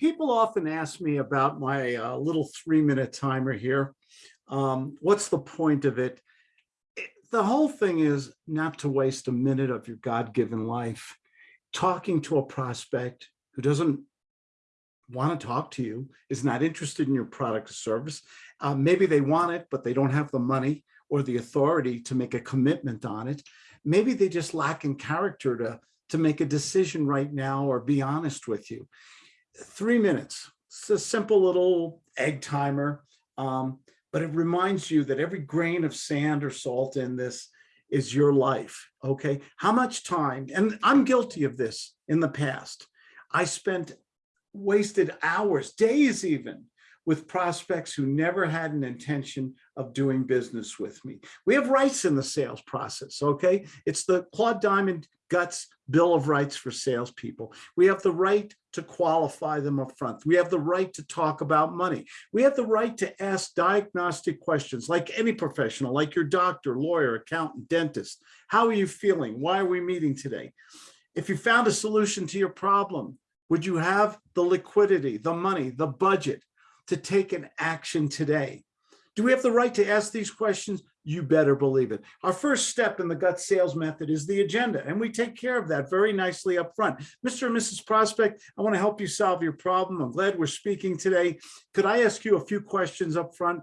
people often ask me about my uh, little three minute timer here. Um, what's the point of it? It- The whole thing is not to waste a minute of your God-given life talking to a prospect who doesn't want to talk to you, is not interested in your product or service. Uh, maybe they want it, but they don't have the money or the authority to make a commitment on it. Maybe they just lack in character to, to make a decision right now or be honest with you three minutes. It's a simple little egg timer, um, but it reminds you that every grain of sand or salt in this is your life, okay? How much time, and I'm guilty of this in the past. I spent wasted hours, days even, with prospects who never had an intention of doing business with me. We have rights in the sales process, okay? It's the Claude Diamond Guts Bill of Rights for salespeople. We have the right to qualify them up front. We have the right to talk about money. We have the right to ask diagnostic questions like any professional, like your doctor, lawyer, accountant, dentist. How are you feeling? Why are we meeting today? If you found a solution to your problem, would you have the liquidity, the money, the budget to take an action today? Do we have the right to ask these questions? You better believe it. Our first step in the gut sales method is the agenda, and we take care of that very nicely up front. Mr. and Mrs. Prospect, I want to help you solve your problem. I'm glad we're speaking today. Could I ask you a few questions up front?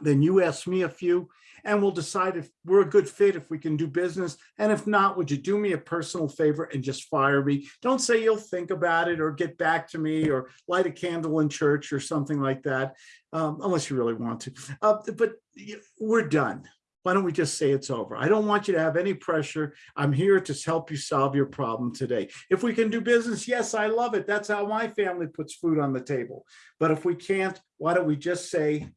Then you ask me a few, and we'll decide if we're a good fit, if we can do business. And if not, would you do me a personal favor and just fire me? Don't say you'll think about it or get back to me or light a candle in church or something like that, um, unless you really want to. Uh, but we're done. Why don't we just say it's over? I don't want you to have any pressure. I'm here to help you solve your problem today. If we can do business, yes, I love it. That's how my family puts food on the table. But if we can't, why don't we just say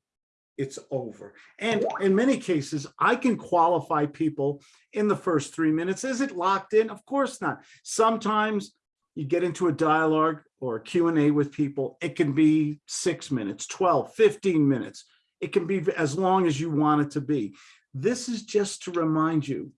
it's over. And in many cases, I can qualify people in the first three minutes. Is it locked in? Of course not. Sometimes you get into a dialogue or A with people, it can be six minutes, 12, 15 minutes. It can be as long as you want it to be. This is just to remind you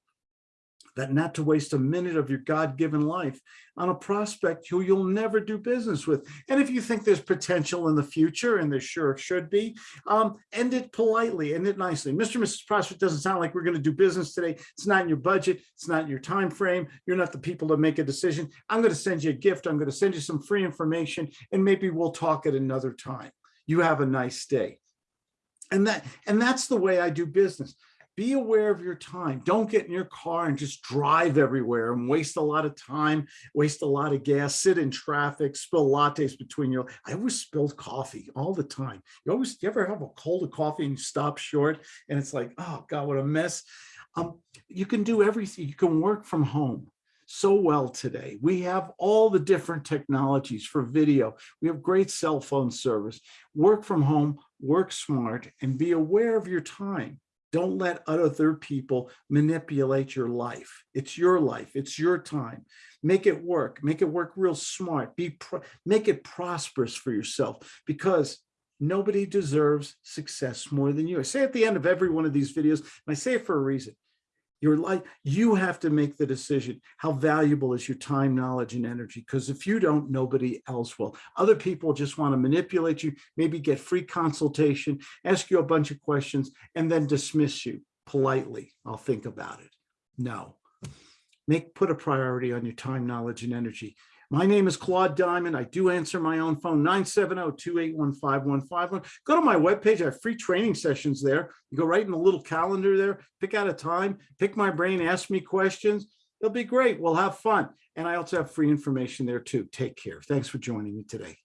that not to waste a minute of your God-given life on a prospect who you'll never do business with. And if you think there's potential in the future, and there sure should be, um, end it politely, end it nicely. Mr. and Mrs. Prospect doesn't sound like we're going to do business today. It's not in your budget. It's not in your time frame. You're not the people to make a decision. I'm going to send you a gift. I'm going to send you some free information, and maybe we'll talk at another time. You have a nice day. And that and that's the way I do business be aware of your time. Don't get in your car and just drive everywhere and waste a lot of time, waste a lot of gas, sit in traffic, spill lattes between your, I always spilled coffee all the time. You always, you ever have a cold of coffee and you stop short and it's like, oh God, what a mess. Um, you can do everything. You can work from home so well today. We have all the different technologies for video. We have great cell phone service. Work from home, work smart, and be aware of your time. Don't let other people manipulate your life. It's your life. It's your time. Make it work. Make it work real smart. Be pro- make it prosperous for yourself because nobody deserves success more than you. I say at the end of every one of these videos, and I say it for a reason. Your life, you have to make the decision. How valuable is your time, knowledge, and energy? Because if you don't, nobody else will. Other people just want to manipulate you, maybe get free consultation, ask you a bunch of questions, and then dismiss you politely. I'll think about it. No. Make put a priority on your time, knowledge, and energy. My name is Claude Diamond. I do answer my own phone, 970-281-5151. Go to my webpage. I have free training sessions there. You go right in the little calendar there, pick out a time, pick my brain, ask me questions. It'll be great. We'll have fun. And I also have free information there too. Take care. Thanks for joining me today.